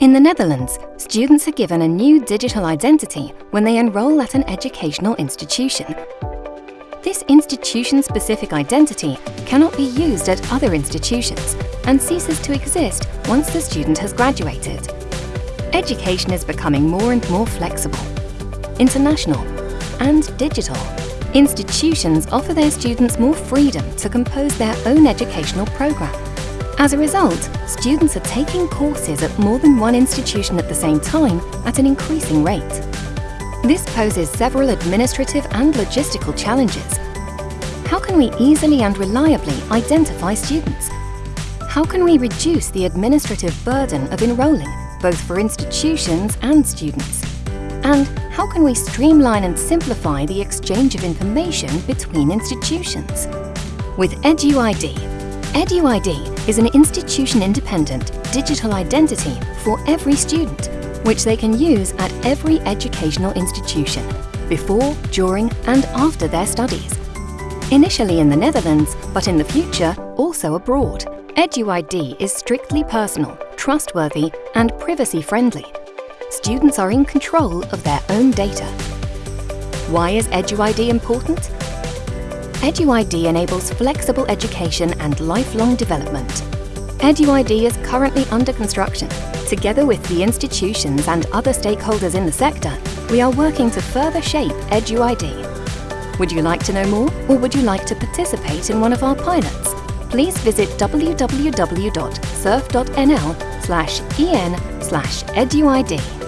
In the Netherlands, students are given a new digital identity when they enrol at an educational institution. This institution-specific identity cannot be used at other institutions and ceases to exist once the student has graduated. Education is becoming more and more flexible, international and digital. Institutions offer their students more freedom to compose their own educational programme as a result, students are taking courses at more than one institution at the same time at an increasing rate. This poses several administrative and logistical challenges. How can we easily and reliably identify students? How can we reduce the administrative burden of enrolling, both for institutions and students? And how can we streamline and simplify the exchange of information between institutions? With EduID, EduID is an institution-independent digital identity for every student, which they can use at every educational institution, before, during and after their studies. Initially in the Netherlands, but in the future also abroad. EduID is strictly personal, trustworthy and privacy-friendly. Students are in control of their own data. Why is EduID important? EduID enables flexible education and lifelong development. EduID is currently under construction. Together with the institutions and other stakeholders in the sector, we are working to further shape EduID. Would you like to know more or would you like to participate in one of our pilots? Please visit www.surf.nl en slash eduid.